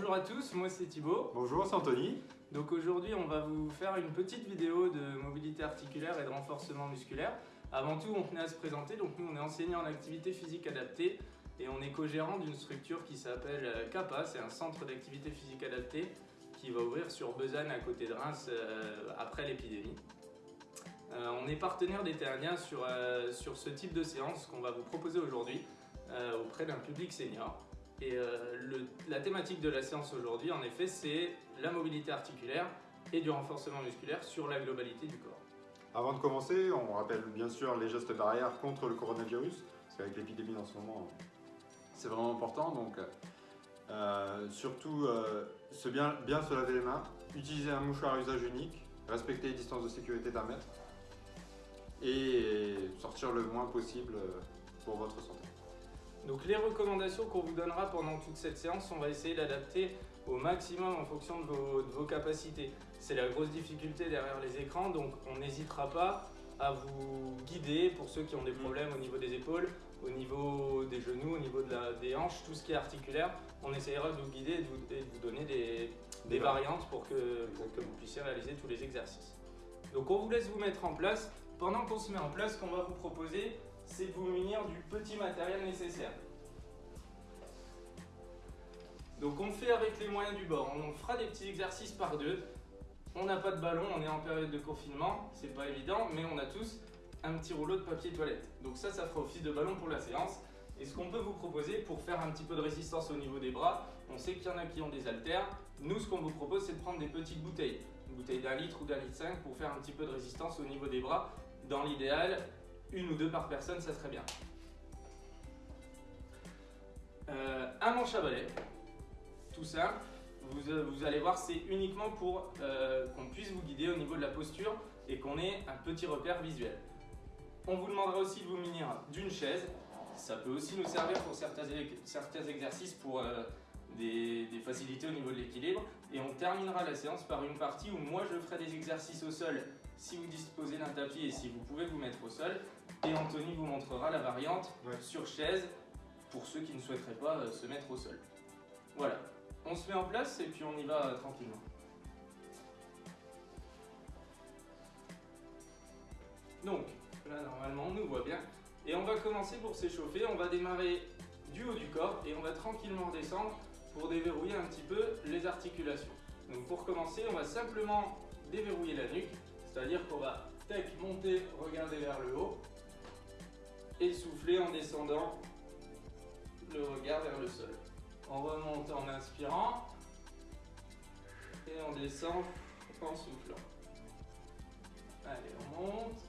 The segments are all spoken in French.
Bonjour à tous, moi c'est Thibaut. Bonjour, c'est Anthony. Donc aujourd'hui on va vous faire une petite vidéo de mobilité articulaire et de renforcement musculaire. Avant tout on tenait à se présenter, donc nous on est enseignant en activité physique adaptée et on est co-gérant d'une structure qui s'appelle CAPA, c'est un centre d'activité physique adaptée qui va ouvrir sur Besançon à côté de Reims euh, après l'épidémie. Euh, on est partenaire des Terriens sur, euh, sur ce type de séance qu'on va vous proposer aujourd'hui auprès d'un public senior. Et la thématique de la séance aujourd'hui, en effet, c'est la mobilité articulaire et du renforcement musculaire sur la globalité du corps. Avant de commencer, on rappelle bien sûr les gestes barrières contre le coronavirus, parce qu'avec l'épidémie en ce moment, c'est vraiment important. Donc, euh, surtout, euh, bien, bien se laver les mains, utiliser un mouchoir à usage unique, respecter les distances de sécurité d'un mètre et sortir le moins possible euh, pour votre santé. Donc les recommandations qu'on vous donnera pendant toute cette séance, on va essayer d'adapter au maximum en fonction de vos, de vos capacités. C'est la grosse difficulté derrière les écrans, donc on n'hésitera pas à vous guider pour ceux qui ont des problèmes au niveau des épaules, au niveau des genoux, au niveau de la, des hanches, tout ce qui est articulaire. On essayera de vous guider et de vous, donner des, variantes pour que, que, vous puissiez réaliser tous les exercices. Donc on vous laisse vous mettre en place. Pendant qu'on se met en place, ce qu'on va vous proposer, c'est de vous munir du petit matériel nécessaire. Donc on fait avec les moyens du bord. On fera des petits exercices par deux. On n'a pas de ballon, on est en période de confinement, c'est pas évident, mais on a tous un petit rouleau de papier toilette. Donc ça, ça fera office de ballon pour la séance. Et ce qu'on peut vous proposer pour faire un petit peu de résistance au niveau des bras, on sait qu'il y en a qui ont des haltères. Nous, ce qu'on vous propose, c'est de prendre des petites bouteilles. Une bouteille d'un litre ou d'un litre 5 pour faire un petit peu de résistance au niveau des bras. Dans l'idéal, une ou deux par personne, ça serait bien. Euh, un manche à balai, tout simple. Euh, vous, allez voir, c'est uniquement pour euh, qu'on puisse vous guider au niveau de la posture et qu'on ait un petit repère visuel. On vous demandera aussi de vous munir d'une chaise. Ça peut aussi nous servir pour certains, exercices pour euh, des, des, facilités au niveau de l'équilibre. Et on terminera la séance par une partie où moi je ferai des exercices au sol si vous disposez d'un tapis et si vous pouvez vous mettre au sol. Et Anthony vous montrera la variante sur chaise pour ceux qui ne souhaiteraient pas se mettre au sol. Voilà, on se met en place et puis on y va tranquillement. Donc, là normalement on nous voit bien. Et on va commencer pour s'échauffer, on va démarrer du haut du corps et on va tranquillement redescendre pour déverrouiller un petit peu les articulations. Donc pour commencer, on va simplement déverrouiller la nuque, c'est-à-dire qu'on va tech monter, regarder vers le haut et souffler en descendant le regard vers le sol. On remonte en inspirant et on descend en soufflant. Allez, on monte,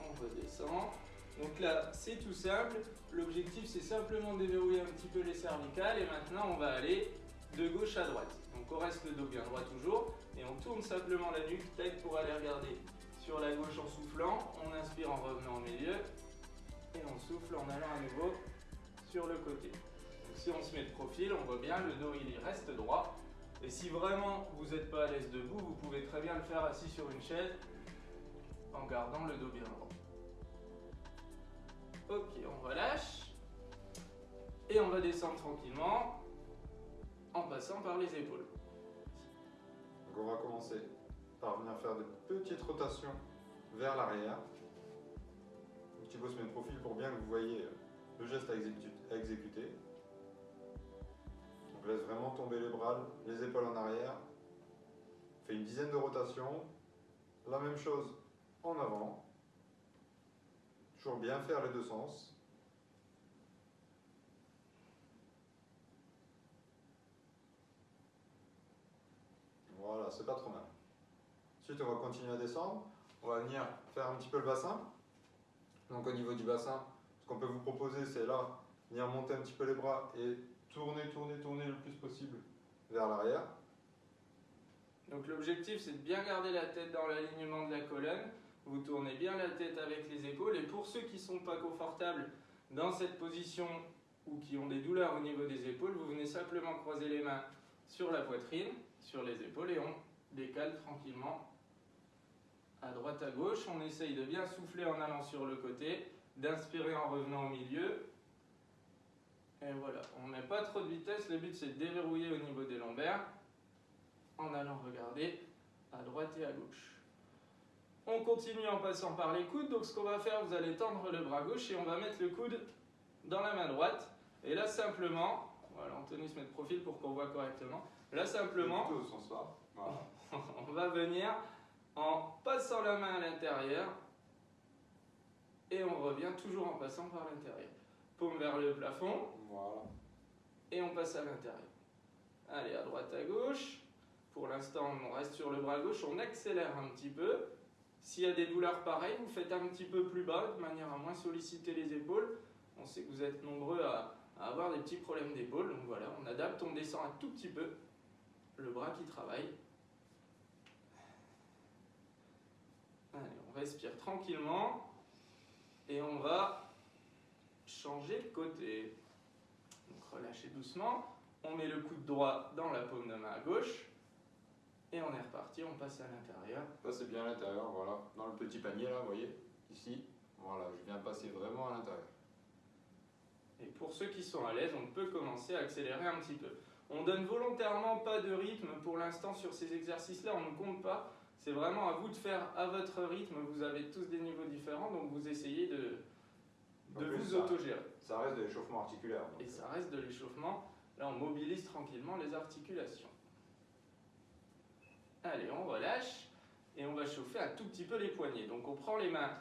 on redescend. Donc là, c'est tout simple. L'objectif, c'est simplement de déverrouiller un petit peu les cervicales et maintenant, on va aller de gauche à droite. Donc on reste le dos bien droit toujours on tourne simplement la nuque, tête pour aller regarder sur la gauche en soufflant. On inspire en revenant au milieu et on souffle en allant à nouveau sur le côté si on se met de profil, on voit bien le dos il reste droit. Et si vraiment vous n'êtes pas à l'aise debout, vous pouvez très bien le faire assis sur une chaise en gardant le dos bien droit. Ok, on relâche. Et on va descendre tranquillement en passant par les épaules. Donc on va commencer par venir faire des petites rotations vers l'arrière. Un petit peu se profil pour bien que vous voyez le geste à exécuter laisse vraiment tomber les bras, les épaules en arrière. Fait une dizaine de rotations. La même chose en avant. Toujours bien faire les deux sens. Voilà, c'est pas trop mal. Ensuite, on va continuer à descendre. On va venir faire un petit peu le bassin. Donc au niveau du bassin, ce qu'on peut vous proposer, c'est là, venir monter un petit peu les bras et tourner, tourner, tourner le plus possible vers l'arrière. Donc l'objectif c'est de bien garder la tête dans l'alignement de la colonne. Vous tournez bien la tête avec les épaules et pour ceux qui ne sont pas confortables dans cette position ou qui ont des douleurs au niveau des épaules, vous venez simplement croiser les mains sur la poitrine, sur les épaules et on décale tranquillement à droite à gauche. On essaye de bien souffler en allant sur le côté, d'inspirer en revenant au milieu Et voilà, on met pas trop de vitesse, le but c'est de déverrouiller au niveau des lombaires en allant regarder à droite et à gauche. On continue en passant par les coudes, donc ce qu'on va faire, vous allez tendre le bras gauche et on va mettre le coude dans la main droite. Et là simplement, voilà, Anthony se met de profil pour qu'on voit correctement. Là simplement, on va venir en passant la main à l'intérieur et on revient toujours en passant par l'intérieur. Paume vers le plafond Voilà. et on passe à l'intérieur. Allez, à droite, à gauche. Pour l'instant, on reste sur le bras gauche, on accélère un petit peu. S'il y a des douleurs pareilles, vous faites un petit peu plus bas de manière à moins solliciter les épaules. On sait que vous êtes nombreux à, à avoir des petits problèmes d'épaule. Donc voilà, on adapte, on descend un tout petit peu qui travaille. Allez, on respire tranquillement et on va changer de côté. Donc relâchez doucement. On met le coude droit dans la paume de main à gauche. Et on est reparti, on passe à l'intérieur. Ça c'est bien à l'intérieur, voilà. Dans le petit panier là, vous voyez, ici. Voilà, je viens passer vraiment à l'intérieur. Et pour ceux qui sont à l'aise, on peut commencer à accélérer un petit peu. On donne volontairement pas de rythme pour l'instant sur ces exercices-là, on ne compte pas. C'est vraiment à vous de faire à votre rythme. Vous avez tous des niveaux différents, donc vous essayez de, vous autogérer. Ça reste de l'échauffement articulaire. donc, Et ça reste de l'échauffement. Là, on mobilise tranquillement les articulations. Allez, on relâche et on va chauffer un tout petit peu les poignets. Donc, on prend les mains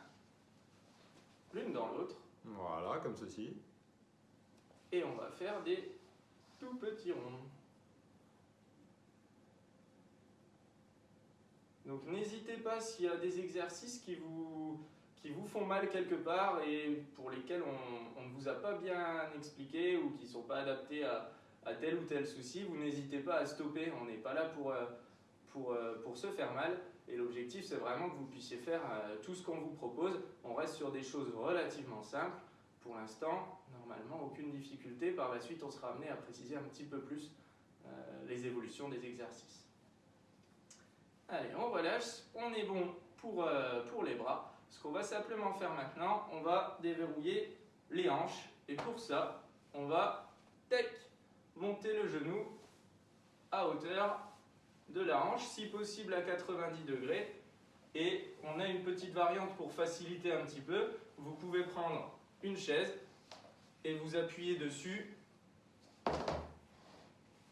l'une dans l'autre Voilà, comme ceci. et on va faire des tout petits ronds. Donc, n'hésitez pas s'il y a des exercices qui vous, qui vous font mal quelque part et pour lesquels on, on ne vous a pas bien expliqué ou qui ne sont pas adaptés à, à tel ou tel souci, vous n'hésitez pas à stopper. On n'est pas là pour, euh, pour, euh, pour se faire mal. Et l'objectif, c'est vraiment que vous puissiez faire euh, tout ce qu'on vous propose. On reste sur des choses relativement simples. Pour l'instant, normalement, aucune difficulté. Par la suite, on sera amené à préciser un petit peu plus euh, les évolutions des exercices. Allez, on relâche. On est bon pour, euh, pour les bras. Ce qu'on va simplement faire maintenant, on va déverrouiller les hanches. Et pour ça, on va tac, monter le genou à hauteur de la hanche, si possible à 90 degrés. Et on a une petite variante pour faciliter un petit peu. Vous pouvez prendre une chaise et vous appuyer dessus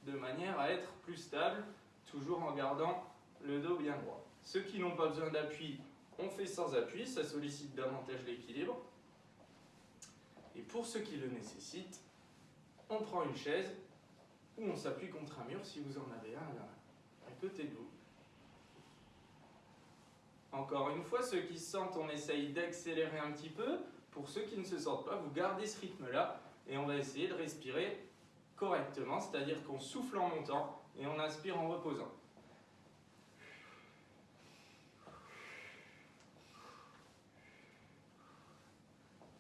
de manière à être plus stable, toujours en gardant le dos bien droit. Ceux qui n'ont pas besoin d'appui, on fait sans appui, ça sollicite davantage l'équilibre. Et pour ceux qui le nécessitent, on prend une chaise ou on s'appuie contre un mur si vous en avez un là, à côté de vous. Encore une fois, ceux qui se sentent, on essaye d'accélérer un petit peu. Pour ceux qui ne se sentent pas, vous gardez ce rythme-là et on va essayer de respirer correctement, c'est-à-dire qu'on souffle en montant et on inspire en reposant.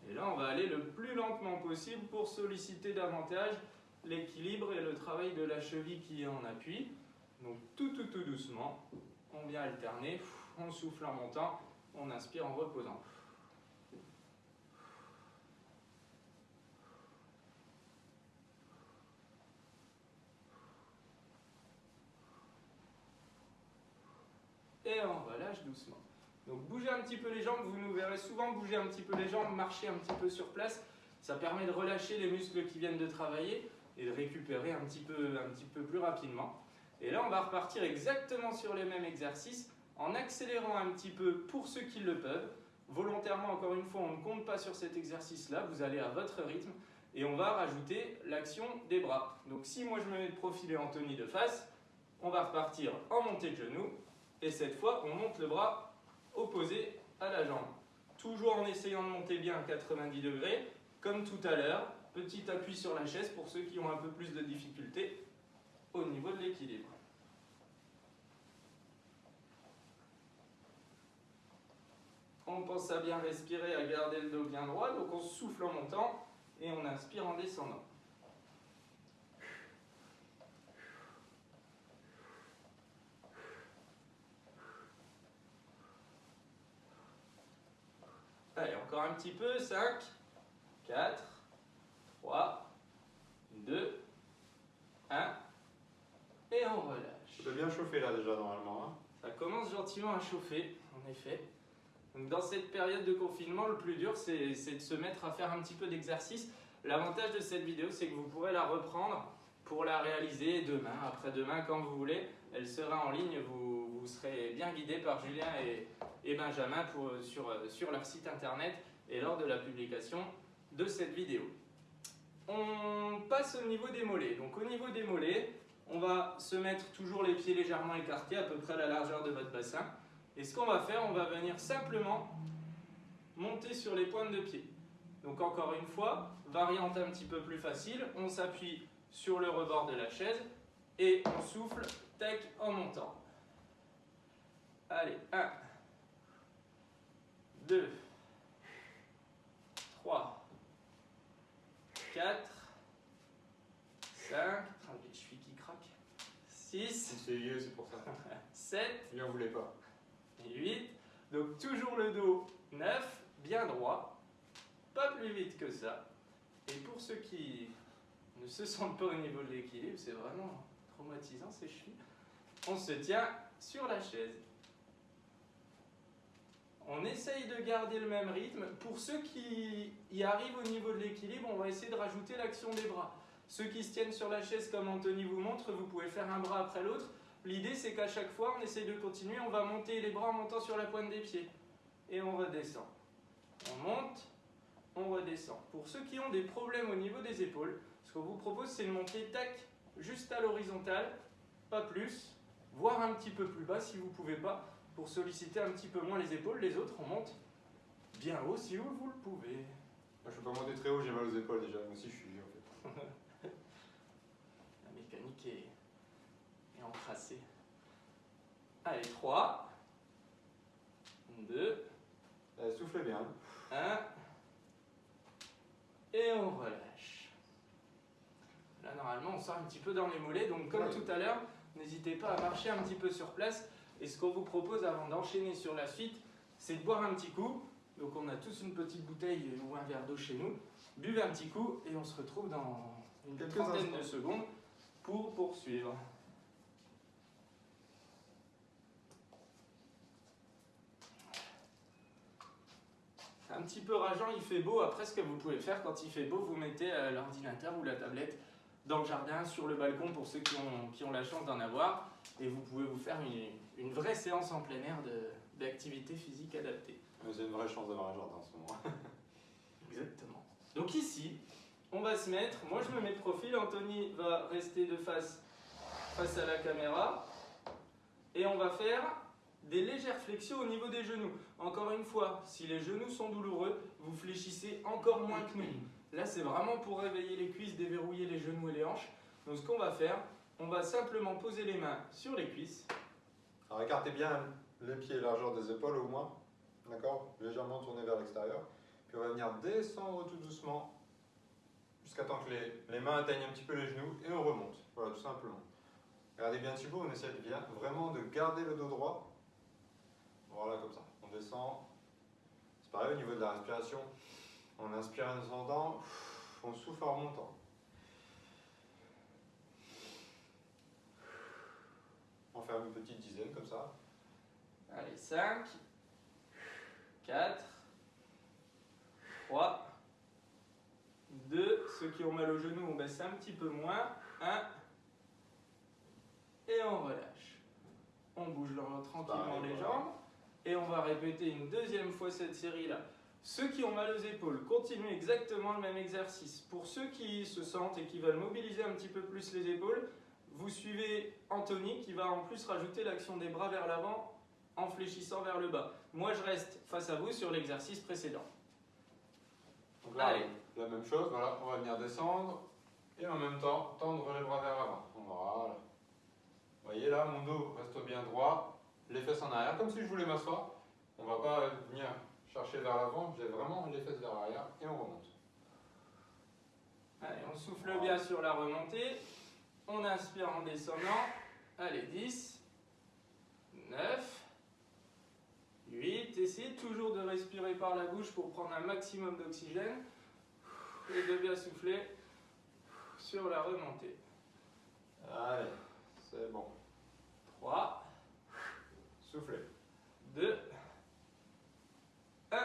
Et là, on va aller le plus lentement possible pour solliciter davantage l'équilibre et le travail de la cheville qui est en appui. Donc tout, tout, tout doucement, on vient alterner, on souffle en montant, on inspire en reposant. Et on relâche doucement. Donc bougez un petit peu les jambes, vous nous verrez souvent bouger un petit peu les jambes, marcher un petit peu sur place. Ça permet de relâcher les muscles qui viennent de travailler et de récupérer un petit peu, un petit peu plus rapidement. Et là, on va repartir exactement sur les mêmes exercices en accélérant un petit peu pour ceux qui le peuvent. Volontairement, encore une fois, on ne compte pas sur cet exercice-là, vous allez à votre rythme et on va rajouter l'action des bras. Donc si moi je me mets de profil et Anthony de face, on va repartir en montée de genou et cette fois on monte le bras opposé à la jambe. Toujours en essayant de monter bien à 90 degrés, comme tout à l'heure, petit appui sur la chaise pour ceux qui ont un peu plus de difficultés au niveau de l'équilibre. On pense à bien respirer, à garder le dos bien droit, donc on souffle en montant et on inspire en descendant. un petit peu. 5, 4, 3, 2, 1. Et on relâche. Ça peut bien chauffer là déjà normalement. Hein. Ça commence gentiment à chauffer, en effet. Dans cette période de confinement, le plus dur, c'est de se mettre à faire un petit peu d'exercice. L'avantage de cette vidéo, c'est que vous pourrez la reprendre pour la réaliser demain, après-demain, quand vous voulez. Elle sera en ligne, vous, serez bien guidé par Julien et, Benjamin sur leur site internet et lors de la publication de cette vidéo. On passe au niveau des mollets. Donc au niveau des mollets, on va se mettre toujours les pieds légèrement écartés, à peu près à la largeur de votre bassin. Et ce qu'on va faire, on va venir simplement monter sur les pointes de pied. Donc encore une fois, variante un petit peu plus facile, on s'appuie sur le rebord de la chaise et on souffle, tac, en montant. Allez, 1, 2, 3, 4, 5, les chevilles qui craquent, 6, C'est vieux, c'est pour ça. 7, Il en voulait pas. et 8. Donc toujours le dos 9, bien droit, pas plus vite que ça. Et pour ceux qui ne se sentent pas au niveau de l'équilibre, c'est vraiment traumatisant ces chevilles. On se tient sur la chaise. On essaye de garder le même rythme. Pour ceux qui y arrivent au niveau de l'équilibre, on va essayer de rajouter l'action des bras. Ceux qui se tiennent sur la chaise comme Anthony vous montre, vous pouvez faire un bras après l'autre. L'idée c'est qu'à chaque fois, on essaye de continuer, on va monter les bras en montant sur la pointe des pieds. Et on redescend. On monte, on redescend. Pour ceux qui ont des problèmes au niveau des épaules, ce qu'on vous propose c'est de monter tac, juste à l'horizontale, pas plus, voire un petit peu plus bas si vous ne pouvez pas, pour solliciter un petit peu moins les épaules. Les autres, on monte bien haut si vous, vous le pouvez. Moi, je peux pas monter très haut, j'ai mal aux épaules déjà. Moi aussi, je suis vieux en fait. La mécanique est, est encrassée. Allez, 3, 2, Eh, soufflez bien. 1, et on relâche. Là, normalement, on sort un petit peu dans les mollets, donc comme Ouais. tout à l'heure, n'hésitez pas à marcher un petit peu sur place. Et ce qu'on vous propose avant d'enchaîner sur la suite, c'est de boire un petit coup. Donc, on a tous une petite bouteille ou un verre d'eau chez nous. Buvez un petit coup et on se retrouve dans une Quelques trentaine de secondes pour poursuivre. Un petit peu rageant, il fait beau. Après, ce que vous pouvez faire quand il fait beau, vous mettez euh, l'ordinateur ou la tablette dans le jardin, sur le balcon pour ceux qui ont, qui ont la chance d'en avoir. Et vous pouvez vous faire une, une vraie séance en plein air d'activité physique adaptée. Mais C'est une vraie chance d'avoir un jardin en ce moment. Exactement. Donc ici, on va se mettre, moi je me mets de profil, Anthony va rester de face face à la caméra et on va faire des légères flexions au niveau des genoux. Encore une fois, si les genoux sont douloureux, vous fléchissez encore moins que nous. Là, c'est vraiment pour réveiller les cuisses, déverrouiller les genoux et les hanches. Donc ce qu'on va faire, on va simplement poser les mains sur les cuisses. Alors écartez bien les pieds largeur des épaules au moins. D'accord? Légèrement tourné vers l'extérieur. Puis on va venir descendre tout doucement jusqu'à temps que les, mains atteignent un petit peu les genoux et on remonte. Voilà, tout simplement. Regardez bien Thibaut, on essaie vraiment de garder le dos droit. Voilà, comme ça. On descend. C'est pareil au niveau de la respiration. On inspire en descendant, on souffle en remontant. On fait une petite dizaine comme ça. Allez, 5, 4, 3, 2. Ceux qui ont mal au genou, on baisse un petit peu moins. 1. Et on relâche. On bouge le- tranquillement les jambes. Et on va répéter une deuxième fois cette série-là. Ceux qui ont mal aux épaules, continuent exactement le même exercice. Pour ceux qui se sentent et qui veulent mobiliser un petit peu plus les épaules, vous suivez Anthony qui va en plus rajouter l'action des bras vers l'avant en fléchissant vers le bas. Moi, je reste face à vous sur l'exercice précédent. Donc là, Allez. la même chose, voilà, on va venir descendre et en même temps tendre les bras vers l'avant. Voilà. Vous voyez là, mon dos reste bien droit, les fesses en arrière, comme si je voulais m'asseoir. On va pas venir chercher vers l'avant, j'ai vraiment les fesses vers l'arrière et on remonte. Allez, on souffle bien sur la remontée. On inspire en descendant. Allez, 10, 9, 8. Essayez toujours de respirer par la bouche pour prendre un maximum d'oxygène et de bien souffler sur la remontée. Allez, c'est bon. 3, Soufflez. 2, 1,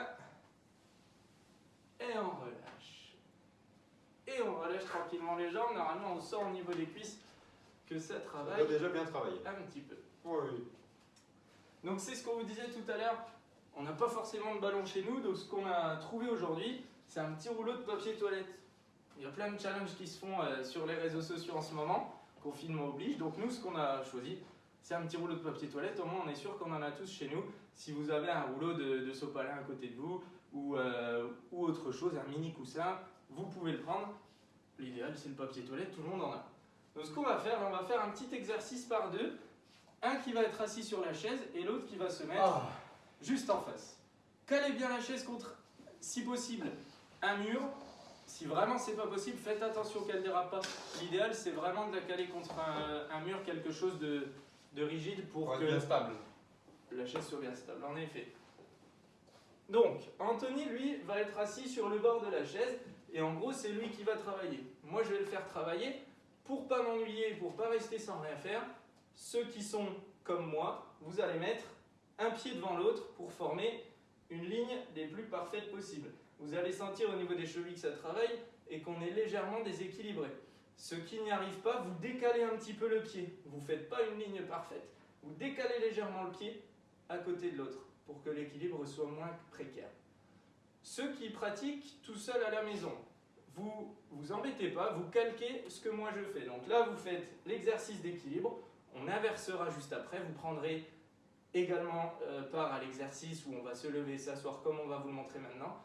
et on relâche. Et on relâche tranquillement les jambes. Normalement, on sent au niveau des cuisses que ça On travaille doit déjà bien travailler. un petit peu. Oui. Donc c'est ce qu'on vous disait tout à l'heure. On n'a pas forcément de ballon chez nous, donc ce qu'on a trouvé aujourd'hui, c'est un petit rouleau de papier toilette. Il y a plein de challenges qui se font euh, sur les réseaux sociaux en ce moment, confinement oblige. Donc nous, ce qu'on a choisi, c'est un petit rouleau de papier toilette. Au moins, on est sûr qu'on en a tous chez nous. Si vous avez un rouleau de, de sopalin à côté de vous ou, euh, ou autre chose, un mini coussin, vous pouvez le prendre. L'idéal, c'est le papier toilette, tout le monde en a. Donc ce qu'on va faire, on va faire un petit exercice par deux. Un qui va être assis sur la chaise et l'autre qui va se mettre Ah. juste en face. Calez bien la chaise contre, si possible, un mur. Si vraiment c'est pas possible, faites attention qu'elle dérape pas. L'idéal c'est vraiment de la caler contre un, un mur, quelque chose de, de rigide pour Pour que bien stable. la chaise soit bien stable. En effet. Donc, Anthony, lui, va être assis sur le bord de la chaise et en gros c'est lui qui va travailler. Moi je vais le faire travailler pour pas m'ennuyer, pour pas rester sans rien faire. Ceux qui sont comme moi, vous allez mettre un pied devant l'autre pour former une ligne des plus parfaites possibles. Vous allez sentir au niveau des chevilles que ça travaille et qu'on est légèrement déséquilibré. Ceux qui n'y arrivent pas, vous décalez un petit peu le pied. Vous ne faites pas une ligne parfaite. Vous décalez légèrement le pied à côté de l'autre pour que l'équilibre soit moins précaire. Ceux qui pratiquent tout seul à la maison, vous vous embêtez pas, vous calquez ce que moi je fais. Donc là, vous faites l'exercice d'équilibre. On inversera juste après. Vous prendrez également euh, part à l'exercice où on va se lever, s'asseoir comme on va vous le montrer maintenant.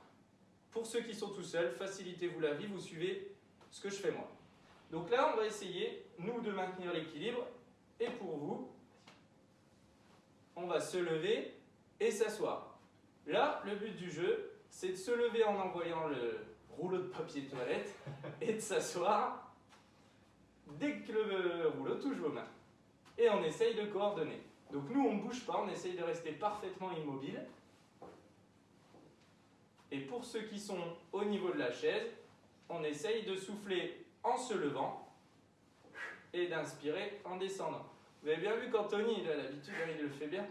Pour ceux qui sont tout seuls, facilitez-vous la vie, vous suivez ce que je fais moi. Donc là, on va essayer, nous, de maintenir l'équilibre. Et pour vous, on va se lever et s'asseoir. Là, le but du jeu, c'est de se lever en envoyant le rouleau de papier toilette et de s'asseoir dès que le rouleau touche vos mains. Et on essaye de coordonner. Donc nous, on ne bouge pas, on essaye de rester parfaitement immobile. Et pour ceux qui sont au niveau de la chaise, on essaye de souffler en se levant et d'inspirer en descendant. Vous avez bien vu qu'Anthony, il a l'habitude, hein, il le fait bien.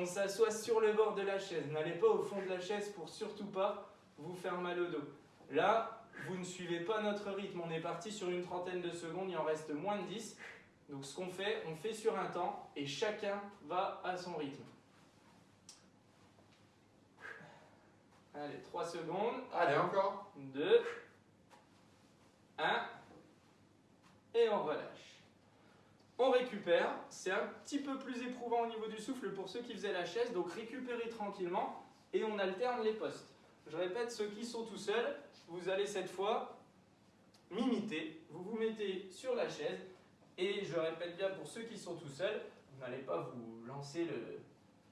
On s'assoit sur le bord de la chaise. N'allez pas au fond de la chaise pour surtout pas vous faire mal au dos. Là, vous ne suivez pas notre rythme. On est parti sur une trentaine de secondes, il en reste moins de 10. Donc ce qu'on fait, on fait sur un temps et chacun va à son rythme. Allez, 3 secondes. Allez, encore. 2, 1, et on relâche. On récupère, c'est un petit peu plus éprouvant au niveau du souffle pour ceux qui faisaient la chaise, donc récupérez tranquillement et on alterne les postes. Je répète, ceux qui sont tout seuls, vous allez cette fois m'imiter, vous vous mettez sur la chaise et je répète bien pour ceux qui sont tout seuls, vous n'allez pas vous lancer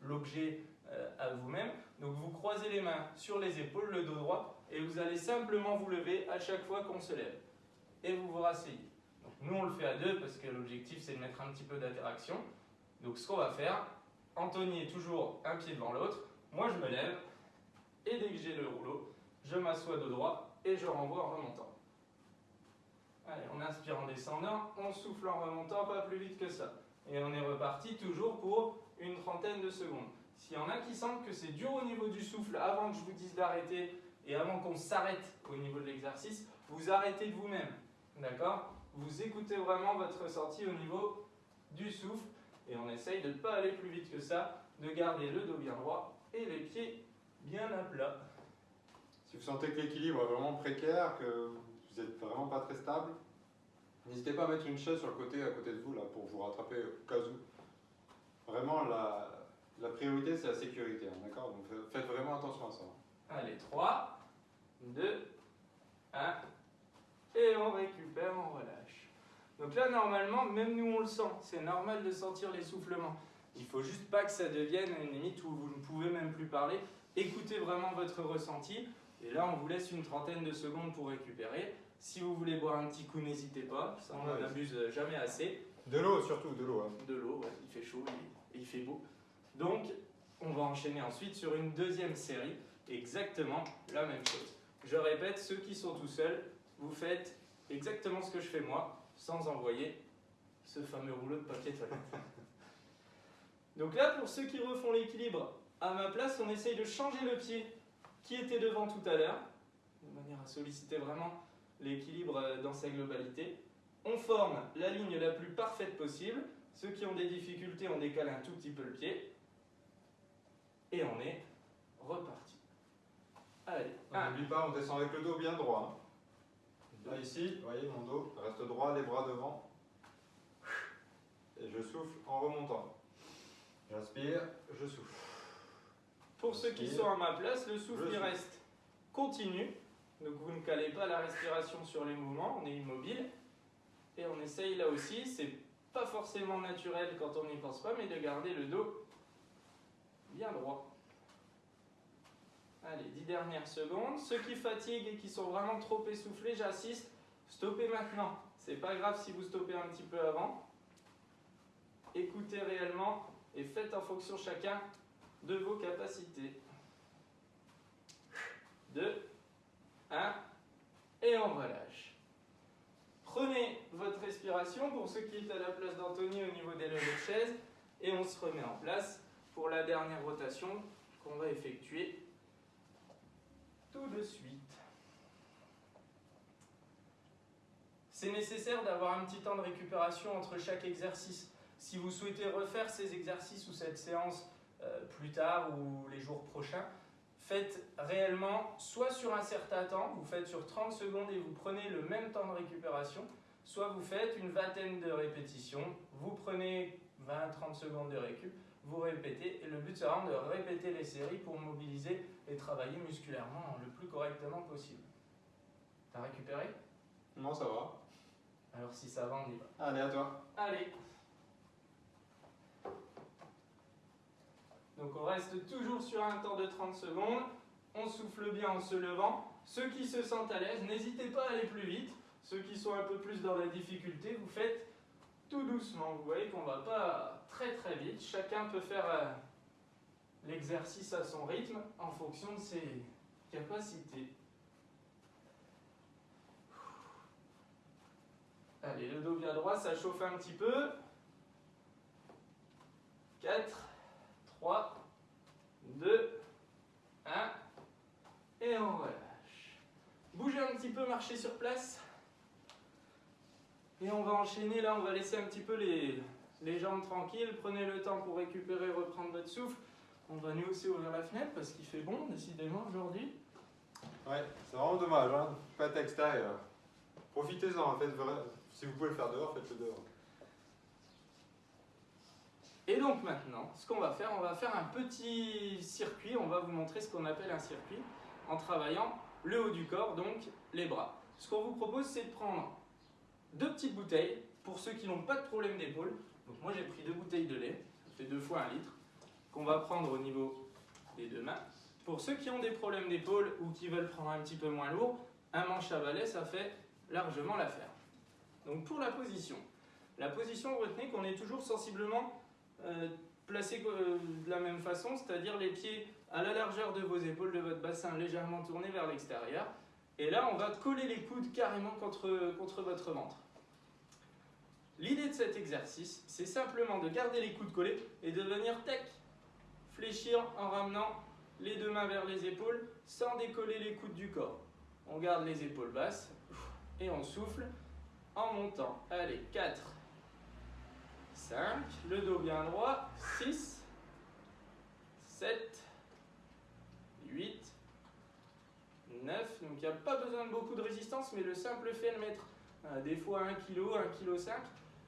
l'objet euh, à vous-même, donc vous croisez les mains sur les épaules, le dos droit, et vous allez simplement vous lever à chaque fois qu'on se lève. Et vous vous rasseyez. Nous on le fait à deux parce que l'objectif c'est de mettre un petit peu d'interaction. Donc ce qu'on va faire, Anthony est toujours un pied devant l'autre, moi je me lève, et dès que j'ai le rouleau, je m'assois dos droit et je renvoie en remontant. Allez, on inspire en descendant, on souffle en remontant, pas plus vite que ça. Et on est reparti toujours pour une trentaine de secondes. S'il y en a qui sentent que c'est dur au niveau du souffle avant que je vous dise d'arrêter et avant qu'on s'arrête au niveau de l'exercice, vous arrêtez de vous-même. D'accord? Vous écoutez vraiment votre ressenti au niveau du souffle et on essaye de ne pas aller plus vite que ça, de garder le dos bien droit et les pieds bien à plat. Si vous sentez que l'équilibre est vraiment précaire, que vous n'êtes vraiment pas très stable, n'hésitez pas à mettre une chaise sur le côté à côté de vous là pour vous rattraper au cas où. Vraiment, la, la priorité c'est la sécurité, hein, d'accord? Donc faites vraiment attention à ça. Allez, 3, 2, 1, et on récupère, on relâche. Donc là, normalement, même nous on le sent, c'est normal de sentir l'essoufflement. Il faut juste pas que ça devienne une limite où vous ne pouvez même plus parler. Écoutez vraiment votre ressenti, et là on vous laisse une trentaine de secondes pour récupérer. Si vous voulez boire un petit coup, n'hésitez pas, ça on Ouais. n'abuse jamais assez. De l'eau surtout, de l'eau. hein. De l'eau, ouais, il fait chaud et il fait beau. Donc, on va enchaîner ensuite sur une deuxième série, exactement la même chose. Je répète, ceux qui sont tout seuls, vous faites exactement ce que je fais moi, sans envoyer ce fameux rouleau de papier toilette. Donc là, pour ceux qui refont l'équilibre, à ma place, on essaye de changer le pied qui était devant tout à l'heure, de manière à solliciter vraiment l'équilibre euh, dans sa globalité. On forme la ligne la plus parfaite possible. Ceux qui ont des difficultés, on décale un tout petit peu le pied. Et on est reparti. Allez, N'oublie pas, on descend avec le dos bien droit. Là, ici, vous voyez, mon dos reste droit, les bras devant. Et je souffle en remontant. J'inspire, je souffle. Pour ceux qui sont à ma place, le souffle Le il souffle. reste continu. Donc vous ne calez pas la respiration sur les mouvements, on est immobile. Et on essaye là aussi, c'est pas forcément naturel quand on n'y pense pas, mais de garder le dos bien droit. Allez, 10 dernières secondes. Ceux qui fatiguent et qui sont vraiment trop essoufflés, j'assiste. Stoppez maintenant. C'est pas grave si vous stoppez un petit peu avant. Écoutez réellement et faites en fonction chacun de vos capacités. 2, 1, et on relâche. Prenez votre respiration pour ceux qui est à la place d'Anthony au niveau des levées de chaise et on se remet en place pour la dernière rotation qu'on va effectuer tout de suite. C'est nécessaire d'avoir un petit temps de récupération entre chaque exercice. Si vous souhaitez refaire ces exercices ou cette séance euh, plus tard ou les jours prochains, faites réellement soit sur un certain temps, vous faites sur 30 secondes et vous prenez le même temps de récupération, soit vous faites une vingtaine de répétitions, vous prenez 20-30 secondes de récup, vous répétez, et le but c'est vraiment de répéter les séries pour mobiliser et travailler musculairement le plus correctement possible. T'as récupéré? Non, ça va. Alors si ça va, on y va. Allez, à toi. Allez. Donc on reste toujours sur un temps de 30 secondes. On souffle bien en se levant. Ceux qui se sentent à l'aise, n'hésitez pas à aller plus vite. Ceux qui sont un peu plus dans la difficulté, vous faites tout doucement. Vous voyez qu'on va pas très très vite. Chacun peut faire euh, l'exercice à son rythme en fonction de ses capacités. Allez, le dos bien droit, ça chauffe un petit peu. 4, 3, 2, 1. Et on relâche. Bougez un petit peu, marchez sur place. Et on va enchaîner là, on va laisser un petit peu les, les jambes tranquilles. Prenez le temps pour récupérer, reprendre votre souffle. On va nous aussi ouvrir la fenêtre parce qu'il fait bon, décidément, aujourd'hui. Ouais, c'est vraiment dommage, hein. Pas extérieur. Profitez-en, faites vrai- si vous pouvez le faire dehors, faites-le dehors. Et donc maintenant, ce qu'on va faire, on va faire un petit circuit. On va vous montrer ce qu'on appelle un circuit en travaillant le haut du corps, donc les bras. Ce qu'on vous propose, c'est de prendre deux petites bouteilles pour ceux qui n'ont pas de problème d'épaule. Donc moi, j'ai pris deux bouteilles de lait, ça fait deux fois un litre, qu'on va prendre au niveau des deux mains. Pour ceux qui ont des problèmes d'épaule ou qui veulent prendre un petit peu moins lourd, un manche à balai, ça fait largement l'affaire. Donc pour la position, la position, retenez qu'on est toujours sensiblement euh, placé euh, de la même façon, c'est-à-dire les pieds à la largeur de vos épaules, de votre bassin légèrement tourné vers l'extérieur. Et là, on va coller les coudes carrément contre, contre votre ventre. L'idée de cet exercice, c'est simplement de garder les coudes collés et de venir tac, fléchir en ramenant les deux mains vers les épaules sans décoller les coudes du corps. On garde les épaules basses et on souffle en montant. Allez, 4, 5, le dos bien droit, 6, 7, 8, 9. Donc il n'y a pas besoin de beaucoup de résistance, mais le simple fait de mettre euh, des fois 1 kg, 1 kg 5,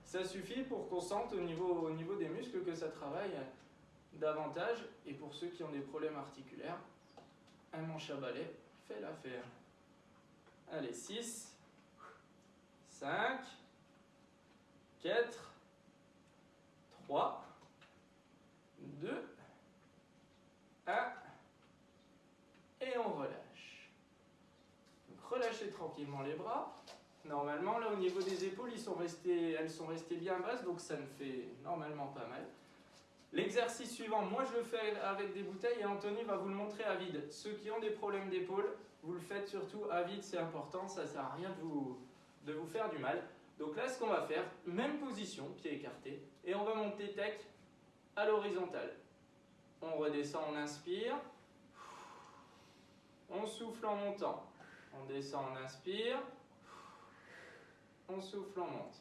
ça suffit pour qu'on sente au niveau, au niveau des muscles que ça travaille euh, davantage. Et pour ceux qui ont des problèmes articulaires, un manche à balai fait l'affaire. Allez, 6, 5, 4, 3, 2, 1, et on relâche. Relâchez tranquillement les bras. Normalement, là au niveau des épaules, elles sont restées bien basses, donc ça ne fait normalement pas mal. L'exercice suivant, moi je le fais avec des bouteilles et Anthony va vous le montrer à vide. Ceux qui ont des problèmes d'épaule, vous le faites surtout à vide, c'est important, ça sert à rien de vous, de vous faire du mal. Donc là, ce qu'on va faire, même position, pied écarté, et on va monter tac à l'horizontale. On redescend, on inspire. On souffle en montant. On descend, on inspire. On souffle, on monte.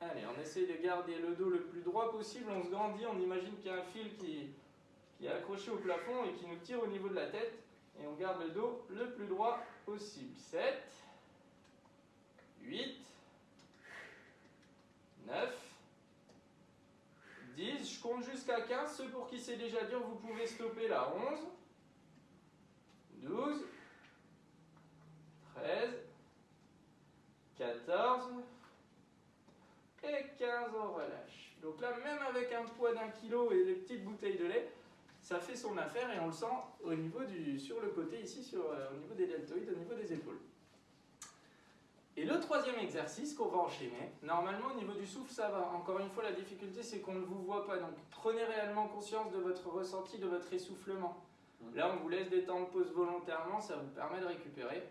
Allez, on essaye de garder le dos le plus droit possible. On se grandit, on imagine qu'il y a un fil qui, est accroché au plafond et qui nous tire au niveau de la tête. Et on garde le dos le plus droit possible. 7, 8, 9, 10. Je compte jusqu'à 15. Ceux pour qui c'est déjà dur, vous pouvez stopper là. 11, 12, 13, 14 et 15. On relâche. Donc là, même avec un poids d'un kilo et les petites bouteilles de lait, ça fait son affaire et on le sent au niveau du, sur le côté ici, sur, euh, au niveau des deltoïdes, au niveau des épaules. Et le troisième exercice qu'on va enchaîner, normalement au niveau du souffle ça va. Encore une fois la difficulté c'est qu'on ne vous voit pas, donc prenez réellement conscience de votre ressenti, de votre essoufflement. Mhm. Là on vous laisse des temps de pause volontairement, ça vous permet de récupérer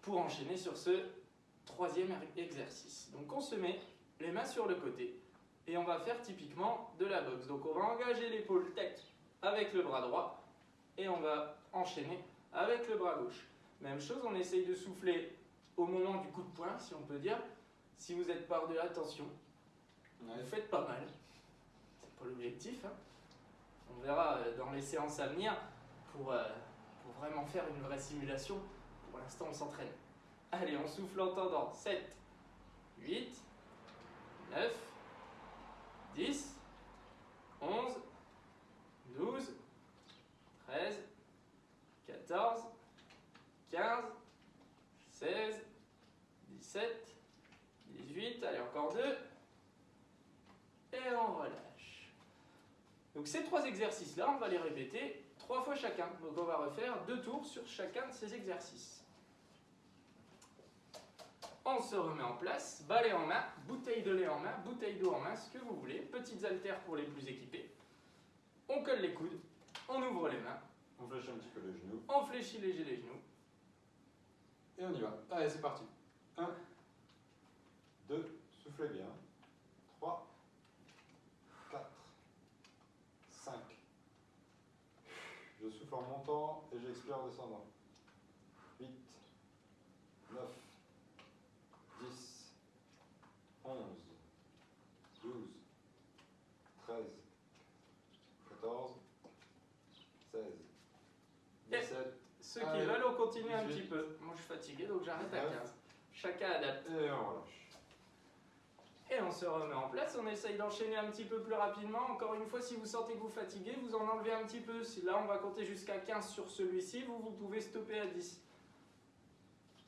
pour enchaîner sur ce troisième er- exercice. Donc on se met les mains sur le côté et on va faire typiquement de la boxe. Donc on va engager l'épaule tête avec le bras droit et on va enchaîner avec le bras gauche. Même chose, on essaye de souffler au moment du coup de poing, si on peut dire. Si vous êtes par de l'attention, vous faites pas mal. C'est pas l'objectif. hein. On verra euh, dans les séances à venir pour, euh, pour vraiment faire une vraie simulation. Pour l'instant, on s'entraîne. Allez, on souffle en tendant. 7, 8, 9, 10, 11, 12, 13, 14, 15, 16, 17, 18, allez encore deux. Et on relâche. Donc ces trois exercices-là, on va les répéter trois fois chacun. Donc on va refaire deux tours sur chacun de ces exercices. On se remet en place, balai en main, bouteille de lait en main, bouteille d'eau en main, ce que vous voulez. Petites haltères pour les plus équipés. On colle les coudes, on ouvre les mains, On fléchit un petit peu les genoux. on fléchit léger les genoux. Et on y va. Allez, c'est parti. 1, 2, soufflez bien. 3, 4, 5. Je souffle en montant et j'expire en descendant. 8, 9, 10, 11, 12, 13, 14, 16, 17, Ceux qui Allez, veulent, on continue un 18. petit peu. Moi, je suis fatigué, donc j'arrête à 19. 15. Chacun adapte. et on relâche. Et on se remet en place. On essaye d'enchaîner un petit peu plus rapidement. Encore une fois, si vous sentez que vous fatiguez, vous en enlevez un petit peu. Si là, on va compter jusqu'à 15 sur celui-ci. Vous, vous pouvez stopper à 10.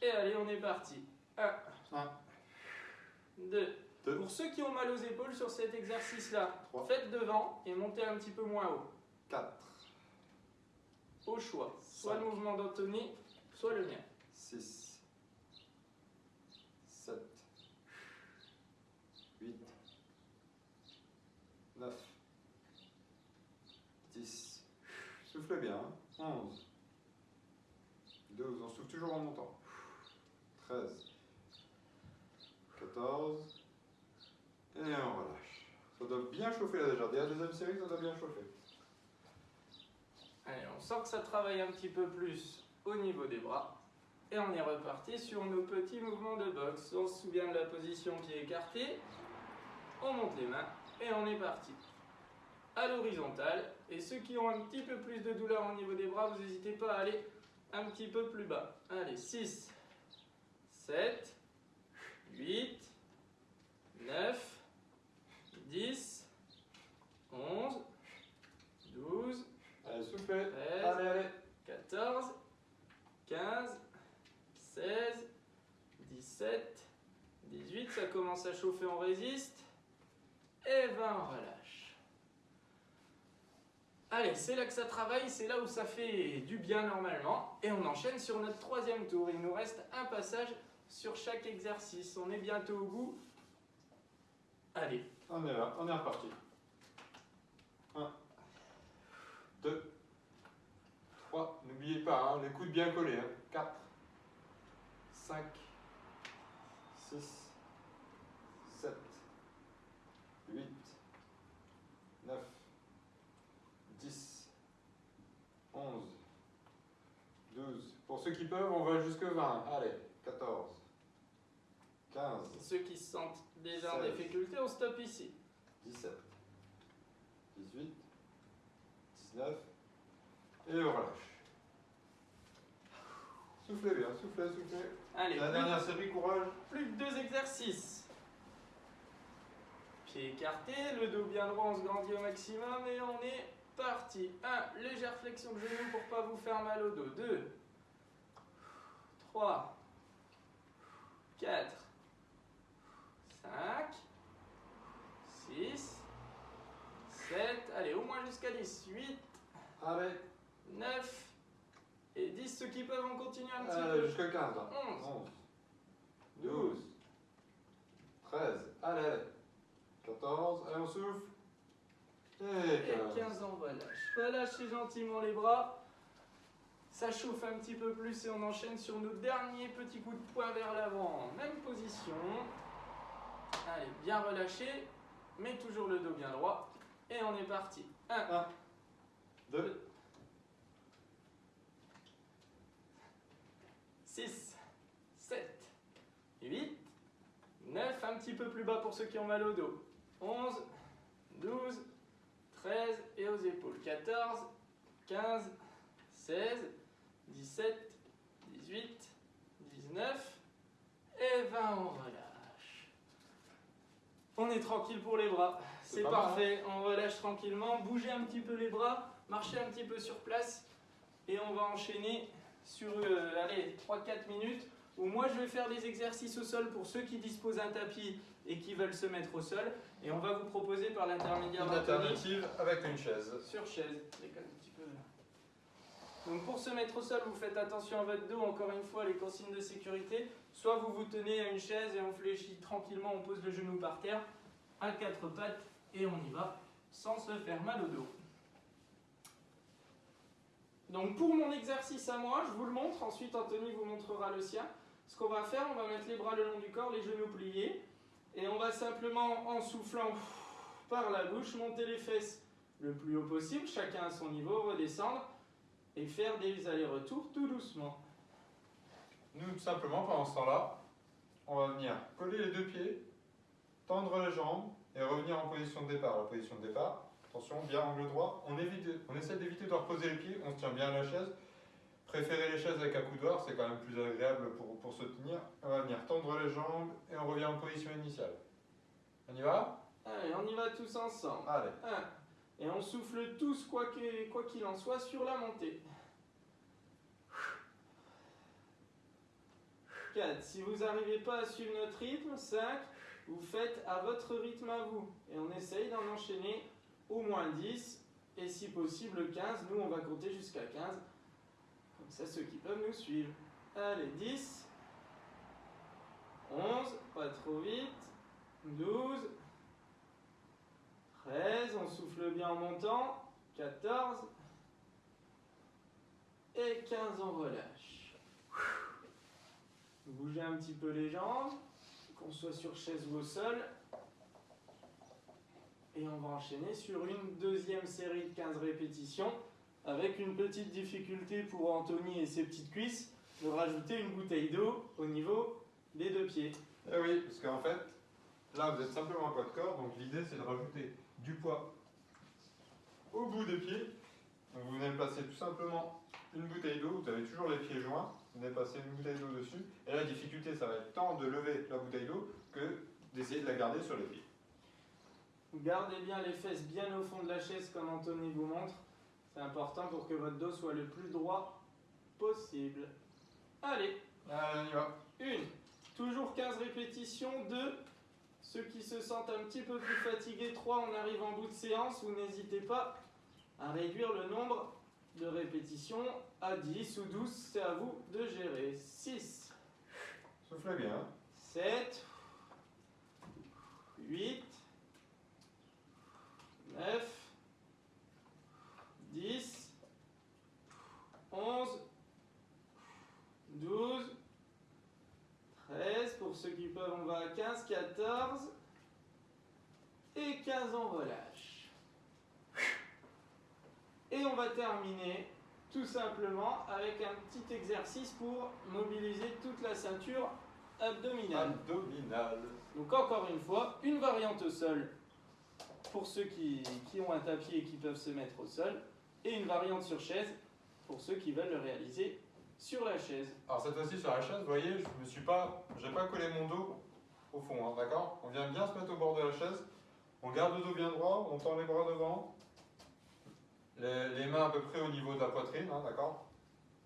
Et allez, on est parti. 1, Un. 2. Deux. Pour ceux qui ont mal aux épaules sur cet exercice-là, faites devant et montez un petit peu moins haut. 4, Au choix. Soit le mouvement d'Anthony, soit le mien. 6, 7, 8, 9, 10. Soufflez bien. 11, 12. On souffle toujours en montant. 13, 14. Et on relâche. Ça doit bien chauffer là déjà. La deuxième série, ça doit bien chauffer. Allez, on sent que ça travaille un petit peu plus au niveau des bras. Et on est reparti sur nos petits mouvements de boxe. On se souvient de la position qui est écartée. On monte les mains et on est parti. À l'horizontale. Et ceux qui ont un petit peu plus de douleur au niveau des bras, vous n'hésitez pas à aller un petit peu plus bas. Allez, 6, 7, 8, 9, 10, 11, 12, Allez, soufflez. 13, Allez, allez. 14, 15, 16, 17, 18, ça commence à chauffer, on résiste. Et 20, on relâche. Allez, c'est là que ça travaille, c'est là où ça fait du bien normalement. Et on enchaîne sur notre troisième tour. Il nous reste un passage sur chaque exercice. On est bientôt au bout. Allez, On est là, on est reparti. 2, 3, n'oubliez pas, hein, le coude bien collés. 4, 5, 6, 7, 8, 9, 10, 11, 12. Pour ceux qui peuvent, on va jusque 20. Allez, 14, 15. Ceux qui se sentent déjà en difficulté, on stoppe ici. 17, 18, 19, et on relâche. Soufflez bien, soufflez, soufflez. Allez, La plus- dernière série, courage. Plus que deux exercices. Pied écarté, le dos bien droit, on se grandit au maximum et on est parti. 1. Légère flexion de genou pour pas vous faire mal au dos. 2. 3. 4. 5. 6. 7. Allez, au moins jusqu'à 10. 8. Allez, 9. Et 10. Ceux qui peuvent, on continue un petit allez peu. jusqu'à 15. là. 11. 11, 12, 13, allez, allez. 14, allez, on souffle. Et Et 15. 15 on relâche. Relâchez gentiment les bras. Ça chauffe un petit peu plus et on enchaîne sur nos derniers petits coups de poing vers l'avant. Même position. Allez, bien relâché, mais toujours le dos bien droit. Et on est parti. 1, 2, 6, 7, 8, 9, un petit peu plus bas pour ceux qui ont mal au dos. 11, 12, 13 et aux épaules. 14, 15, 16, 17, 18, 19 et 20, on relâche. On est tranquille pour les bras. C'est mal, parfait, on relâche tranquillement. Bougez un petit peu les bras, marchez un petit peu sur place et on va enchaîner sur euh, allez, 3-4 minutes où moi je vais faire des exercices au sol pour ceux qui disposent d'un tapis et qui veulent se mettre au sol et on va vous proposer par l'intermédiaire Une d'Anthony alternative avec une chaise. sur chaise. Un petit peu. Donc pour se mettre au sol, vous faites attention à votre dos, encore une fois les consignes de sécurité. Soit vous vous tenez à une chaise et on fléchit tranquillement, on pose le genou par terre, à quatre pattes et on y va sans se faire mal au dos. Donc pour mon exercice à moi, je vous le montre, ensuite Anthony vous montrera le sien. Ce qu'on va faire, on va mettre les bras le long du corps, les genoux pliés, et on va simplement, en soufflant par la bouche, monter les fesses le plus haut possible, chacun à son niveau, redescendre, et faire des allers-retours tout doucement. Nous, tout simplement, pendant ce temps-là, on va venir coller les deux pieds, tendre les jambes et revenir en position de départ. La position de départ, attention, bien angle droit. On, évite, on essaie d'éviter de reposer les pieds, on se tient bien à la chaise. Préférez les chaises avec accoudoir, c'est quand même plus agréable pour, pour se tenir. On va venir tendre les jambes et on revient en position initiale. On y va? Allez, on y va tous ensemble. Allez. 1. Et on souffle tous, quoi qu'il en soit, sur la montée. 4. Si vous n'arrivez pas à suivre notre rythme, 5. Vous faites à votre rythme à vous. Et on essaye d'en enchaîner au moins 10. Et si possible 15. Nous, on va compter jusqu'à 15. Comme ça, ceux qui peuvent nous suivre. Allez, 10. 11. Pas trop vite. 12. 13, on souffle bien en montant. 14. Et 15, on relâche. Bougez un petit peu les jambes, qu'on soit sur chaise ou au sol. Et on va enchaîner sur une deuxième série de 15 répétitions, avec une petite difficulté pour Anthony et ses petites cuisses, de rajouter une bouteille d'eau au niveau des deux pieds. Eh oui, parce qu'en fait, là vous êtes simplement un poids de corps, donc l'idée c'est de rajouter du poids au bout des pieds. Donc vous venez placer tout simplement une bouteille d'eau, vous avez toujours les pieds joints, vous venez passer une bouteille d'eau dessus, et la difficulté ça va être tant de lever la bouteille d'eau que d'essayer de la garder sur les pieds. Gardez bien les fesses bien au fond de la chaise comme Anthony vous montre. C'est important pour que votre dos soit le plus droit possible. Allez, Allez, on y va. une. Toujours 15 répétitions. Deux. Ceux qui se sentent un petit peu plus fatigués. Trois. On arrive en bout de séance. Vous n'hésitez pas à réduire le nombre de répétitions à 10 ou 12. C'est à vous de gérer. 6. Soufflez bien. 7, 8, 9, 10, 11, 12, 13, pour ceux qui peuvent on va à 15, 14 et 15 on relâche. Et on va terminer tout simplement avec un petit exercice pour mobiliser toute la ceinture abdominale. Abdominal. Donc encore une fois, une variante au sol pour ceux qui, qui ont un tapis et qui peuvent se mettre au sol, et une variante sur chaise pour ceux qui veulent le réaliser sur la chaise. Alors cette fois-ci sur la chaise, vous voyez, je me suis pas, j'ai pas collé mon dos au fond, hein, d'accord? On vient bien se mettre au bord de la chaise, on garde le dos bien droit, on tend les bras devant, les, les mains à peu près au niveau de la poitrine, hein, d'accord?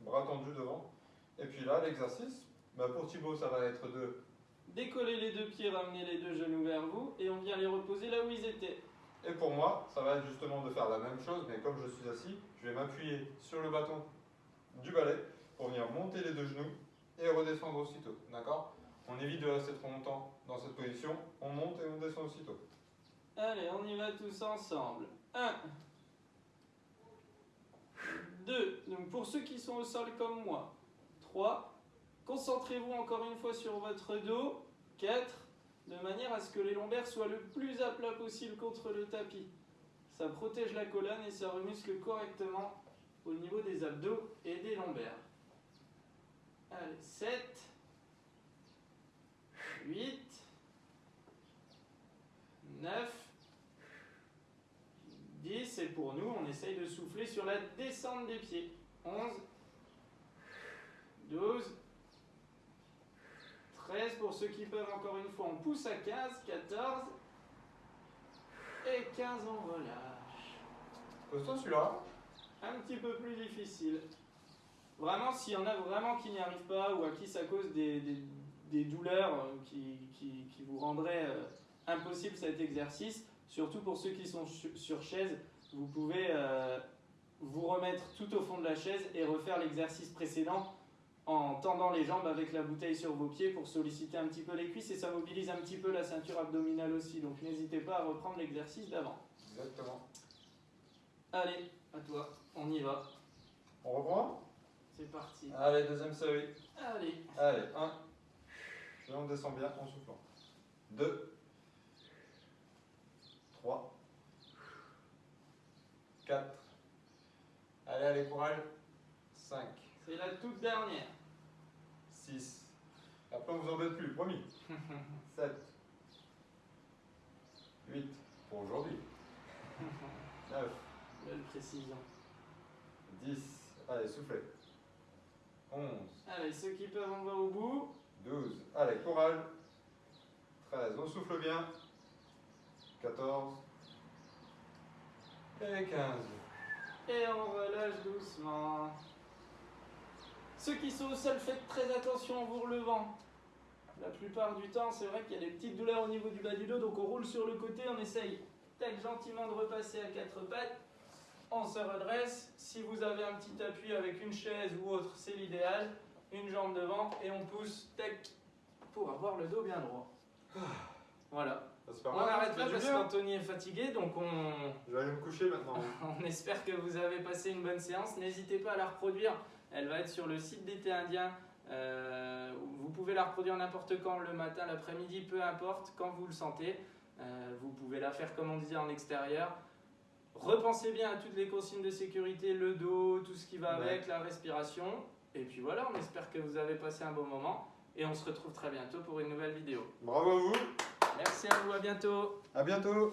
Bras tendus devant. Et puis là, l'exercice, bah, pour Thibaut, ça va être de Décollez les deux pieds, ramenez les deux genoux vers vous, et on vient les reposer là où ils étaient. Et pour moi, ça va être justement de faire la même chose, mais comme je suis assis, je vais m'appuyer sur le bâton du balai pour venir monter les deux genoux et redescendre aussitôt. D'accord? On évite de rester trop longtemps dans cette position. On monte et on descend aussitôt. Allez, on y va tous ensemble. 1. 2. Donc pour ceux qui sont au sol comme moi. 3. Concentrez-vous encore une fois sur votre dos. 4. De manière à ce que les lombaires soient le plus à plat possible contre le tapis. Ça protège la colonne et ça remuscle correctement au niveau des abdos et des lombaires. Allez, 7. 8. 9. 10 et pour nous, on essaye de souffler sur la descente des pieds. 11, 12, 13 pour ceux qui peuvent encore une fois. On pousse à 15, 14 et 15 on relâche. Costaud celui-là Un petit peu plus difficile. Vraiment, s'il y en a vraiment qui n'y arrivent pas ou à qui ça cause des, des- des douleurs euh, qui, qui- qui vous rendraient euh, impossible cet exercice, surtout pour ceux qui sont su- sur chaise, vous pouvez euh, vous remettre tout au fond de la chaise et refaire l'exercice précédent en tendant les jambes avec la bouteille sur vos pieds pour solliciter un petit peu les cuisses et ça mobilise un petit peu la ceinture abdominale aussi. Donc n'hésitez pas à reprendre l'exercice d'avant. Exactement. Allez, à toi, on y va. On reprend? C'est parti. Allez, deuxième série. Allez. Allez, 1. Et on descend bien en soufflant. 2. 3. 4. Allez, allez, courage. 5. C'est la toute dernière. 6. Après, on vous embête plus, promis. 7. 8. Pour aujourd'hui. 9. Belle précision. 10. Allez, soufflez. 11. Allez, ceux qui peuvent, on va au bout. 12. Allez, courage. 13. On souffle bien. 14. Et 15. Et on relâche doucement. Ceux qui sont au sol, faites très attention en vous relevant. La plupart du temps, c'est vrai qu'il y a des petites douleurs au niveau du bas du dos, donc on roule sur le côté, on essaye tac, gentiment de repasser à quatre pattes. On se redresse. Si vous avez un petit appui avec une chaise ou autre, c'est l'idéal. Une jambe devant et on pousse tac pour avoir le dos bien droit. Voilà. C'est pas On mal, arrête ça là fait du parce qu'Anthony est fatigué, donc on, Je vais aller me coucher maintenant. on espère que vous avez passé une bonne séance. N'hésitez pas à la reproduire. Elle va être sur le site d'été indien. Euh, vous pouvez la reproduire n'importe quand, le matin, l'après-midi, peu importe, quand vous le sentez. Euh, vous pouvez la faire comme on disait en extérieur. Repensez bien à toutes les consignes de sécurité, le dos, tout ce qui va Ouais. avec, la respiration. Et puis voilà, on espère que vous avez passé un bon moment. Et on se retrouve très bientôt pour une nouvelle vidéo. Bravo à vous. Merci à vous, à bientôt À bientôt.